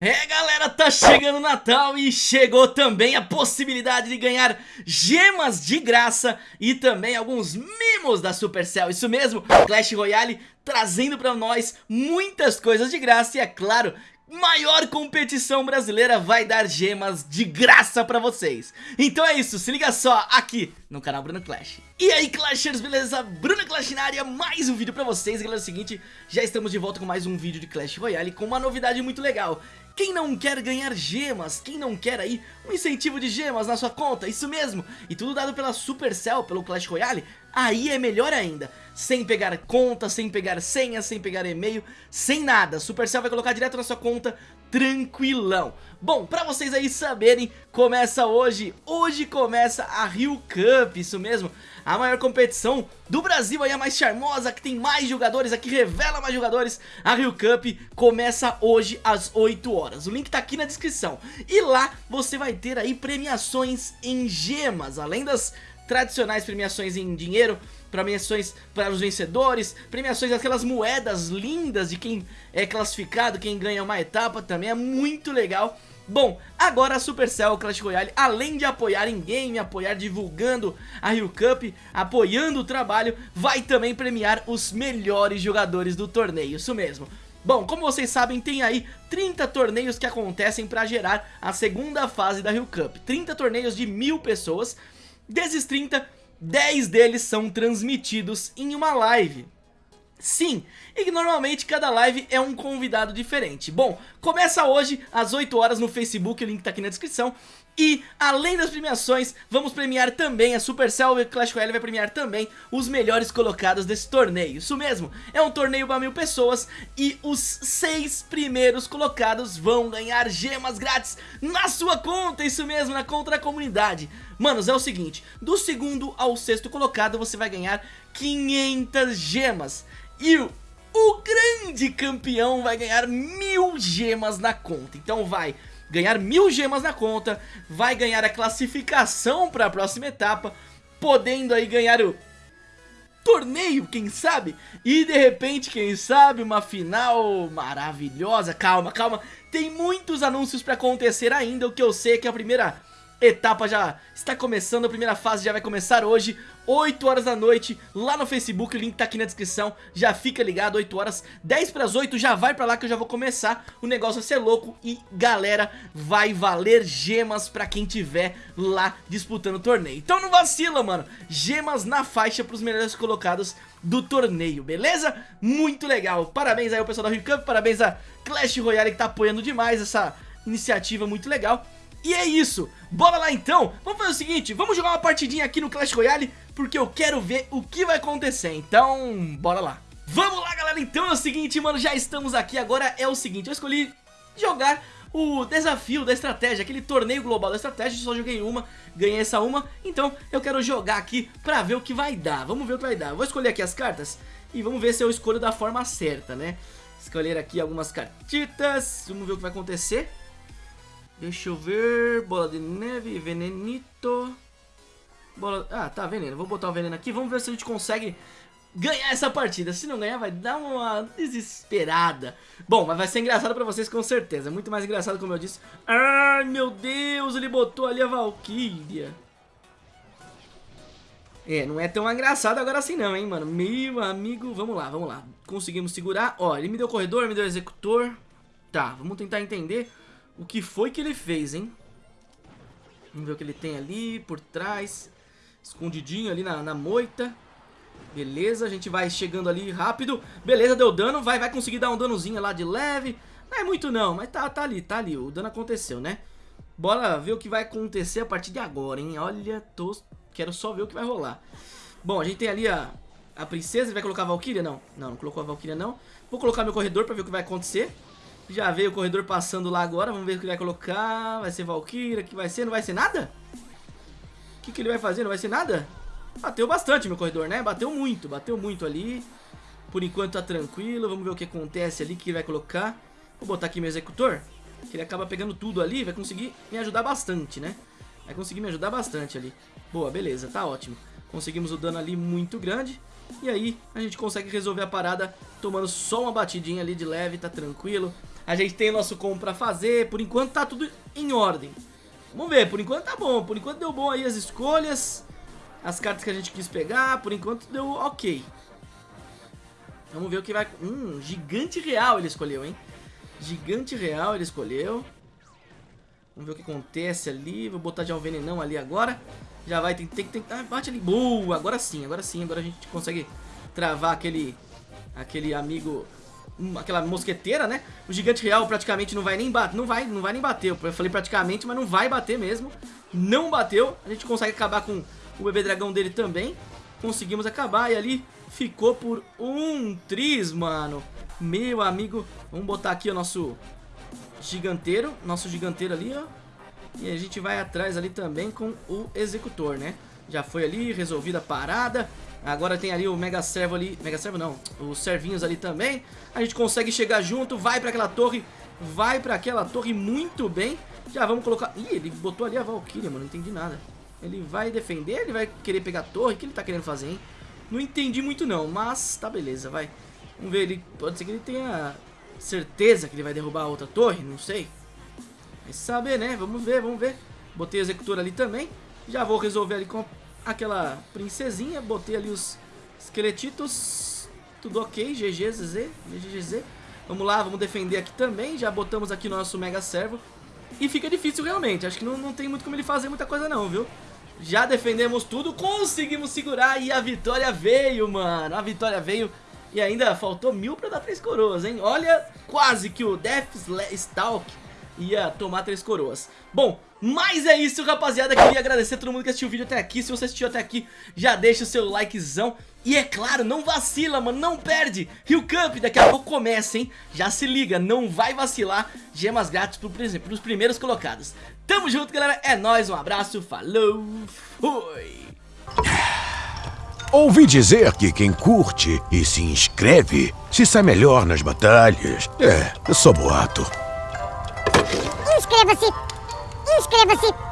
É galera, tá chegando o Natal e chegou também a possibilidade de ganhar gemas de graça e também alguns mimos da Supercell, isso mesmo, Clash Royale trazendo pra nós muitas coisas de graça e é claro, maior competição brasileira vai dar gemas de graça pra vocês. Então é isso, se liga só aqui no canal Bruno Clash. E aí Clashers, beleza? Bruno Clash na área, mais um vídeo pra vocês. Galera, é o seguinte, já estamos de volta com mais um vídeo de Clash Royale com uma novidade muito legal. Quem não quer ganhar gemas? Quem não quer aí um incentivo de gemas na sua conta? Isso mesmo! E tudo dado pela Supercell, pelo Clash Royale? Aí é melhor ainda, sem pegar conta, sem pegar senha, sem pegar e-mail, sem nada. Supercell vai colocar direto na sua conta, tranquilão. Bom, pra vocês aí saberem, começa hoje, hoje começa a Rio Cup, isso mesmo, a maior competição do Brasil aí, a mais charmosa, que tem mais jogadores, a que revela mais jogadores, a Rio Cup começa hoje às 8 horas, o link tá aqui na descrição, e lá você vai ter aí premiações em gemas, além das tradicionais premiações em dinheiro, premiações para os vencedores, premiações daquelas moedas lindas de quem é classificado, quem ganha uma etapa também, é muito legal. Bom, agora a Supercell Clash Royale, além de apoiar em game, apoiar divulgando a Rio Cup, apoiando o trabalho, vai também premiar os melhores jogadores do torneio, isso mesmo. Bom, como vocês sabem, tem aí 30 torneios que acontecem para gerar a segunda fase da Rio Cup. 30 torneios de mil pessoas, Desses 30, 10 deles são transmitidos em uma live. Sim, e que normalmente cada live é um convidado diferente. Bom, começa hoje às 8 horas no Facebook, o link tá aqui na descrição. E, além das premiações, vamos premiar também, a Supercell Clash Royale vai premiar também os melhores colocados desse torneio. Isso mesmo, é um torneio para mil pessoas e os seis primeiros colocados vão ganhar gemas grátis na sua conta, isso mesmo, na conta da comunidade. Manos, é o seguinte, do segundo ao sexto colocado você vai ganhar 500 gemas. E o, o grande campeão vai ganhar mil gemas na conta. Então vai ganhar mil gemas na conta, vai ganhar a classificação para a próxima etapa, podendo aí ganhar o torneio, quem sabe? E de repente, quem sabe, uma final maravilhosa. Calma, calma, tem muitos anúncios para acontecer ainda, o que eu sei é que a primeira etapa já está começando, a primeira fase já vai começar hoje 8 horas da noite, lá no Facebook, o link tá aqui na descrição, já fica ligado, 8 horas, 10 para as 8, já vai pra lá que eu já vou começar, o negócio vai ser louco e galera, vai valer gemas pra quem tiver lá disputando o torneio. Então não vacila, mano, gemas na faixa pros melhores colocados do torneio, beleza? Muito legal, parabéns aí ao pessoal da Rio Cup, parabéns a Clash Royale que tá apoiando demais essa iniciativa muito legal. E é isso, bora lá então, vamos fazer o seguinte, vamos jogar uma partidinha aqui no Clash Royale, porque eu quero ver o que vai acontecer, então bora lá. Vamos lá galera, então é o seguinte mano, já estamos aqui, agora é o seguinte, eu escolhi jogar o desafio da estratégia, aquele torneio global da estratégia, só joguei uma, ganhei essa uma, então eu quero jogar aqui pra ver o que vai dar, vamos ver o que vai dar. Vou escolher aqui as cartas e vamos ver se eu escolho da forma certa, né? Escolher aqui algumas cartitas, vamos ver o que vai acontecer. Deixa eu ver. Bola de neve, venenito. Bola... Ah, tá, veneno. Vou botar o veneno aqui. Vamos ver se a gente consegue ganhar essa partida. Se não ganhar, vai dar uma desesperada. Bom, mas vai ser engraçado pra vocês com certeza. Muito mais engraçado, como eu disse. Ai, meu Deus, ele botou ali a Valkyria. É, não é tão engraçado agora assim não, hein, mano. Meu amigo, vamos lá, vamos lá. Conseguimos segurar. Ó, ele me deu corredor, me deu executor. Tá, vamos tentar entender o que foi que ele fez, hein? Vamos ver o que ele tem ali por trás. Escondidinho ali na, na moita. Beleza, a gente vai chegando ali rápido. Beleza, deu dano. Vai, vai conseguir dar um danozinho lá de leve. Não é muito não, mas tá, tá ali, tá ali. O dano aconteceu, né? Bora ver o que vai acontecer a partir de agora, hein? Olha, tô... quero só ver o que vai rolar. Bom, a gente tem ali a, a princesa. Ele vai colocar a Valkyria? Não, não, não colocou a Valkyria não. Vou colocar meu corredor pra ver o que vai acontecer. Já veio o corredor passando lá agora. Vamos ver o que ele vai colocar. Vai ser Valkyria, que vai ser? Não vai ser nada? O que, que ele vai fazer? Não vai ser nada? Bateu bastante meu corredor, né? Bateu muito, bateu muito ali. Por enquanto tá tranquilo. Vamos ver o que acontece ali, que ele vai colocar. Vou botar aqui meu executor. Que ele acaba pegando tudo ali. Vai conseguir me ajudar bastante, né? Vai conseguir me ajudar bastante ali. Boa, beleza, tá ótimo. Conseguimos o dano ali muito grande. E aí a gente consegue resolver a parada tomando só uma batidinha ali de leve, tá tranquilo. A gente tem nosso combo pra fazer, por enquanto tá tudo em ordem. Vamos ver, por enquanto tá bom, por enquanto deu bom aí as escolhas, as cartas que a gente quis pegar, por enquanto deu ok. Vamos ver o que vai... Hum, gigante real ele escolheu, hein? Gigante real ele escolheu. Vamos ver o que acontece ali. Vou botar já o venenão ali agora. Já vai, tem, tem, tem, ah, bate ali. Boa, agora sim, agora sim. Agora a gente consegue travar aquele, aquele amigo, aquela mosqueteira, né? O gigante real praticamente não vai nem bater, não vai, não vai nem bater. Eu falei praticamente, mas não vai bater mesmo. Não bateu. A gente consegue acabar com o bebê dragão dele também. Conseguimos acabar e ali ficou por um tris, mano. Meu amigo, vamos botar aqui o nosso giganteiro, nosso giganteiro ali, ó. E a gente vai atrás ali também com o executor, né? Já foi ali, resolvida a parada. Agora tem ali o Mega Servo ali, Mega Servo não, os servinhos ali também. A gente consegue chegar junto, vai pra aquela torre, vai pra aquela torre muito bem. Já vamos colocar... Ih, ele botou ali a Valkyria, mano, não entendi nada. Ele vai defender, ele vai querer pegar a torre, o que ele tá querendo fazer, hein? Não entendi muito não, mas tá beleza, vai. Vamos ver, ele pode ser que ele tenha certeza que ele vai derrubar a outra torre, não sei. Vai saber, né? Vamos ver, vamos ver. Botei o executor ali também. Já vou resolver ali com aquela princesinha. Botei ali os esqueletitos. Tudo ok, GG, ZZ. Vamos lá, vamos defender aqui também. Já botamos aqui nosso Mega Servo. E fica difícil realmente. Acho que não, não tem muito como ele fazer muita coisa não, viu? Já defendemos tudo, conseguimos segurar e a vitória veio, mano. A vitória veio e ainda faltou mil pra dar três coroas, hein? Olha, quase que o Death Stalk ia tomar três coroas. Bom, mas é isso, rapaziada. Queria agradecer a todo mundo que assistiu o vídeo até aqui. Se você assistiu até aqui, já deixa o seu likezão. E é claro, não vacila, mano, não perde. Rio Cup daqui a pouco começa, hein? Já se liga, não vai vacilar. Gemas grátis pro, pros primeiros colocados. Tamo junto, galera. É nóis, um abraço, falou, fui. Ouvi dizer que quem curte e se inscreve se sai melhor nas batalhas. É, eu sou boato. Inscreva-se! Inscreva-se!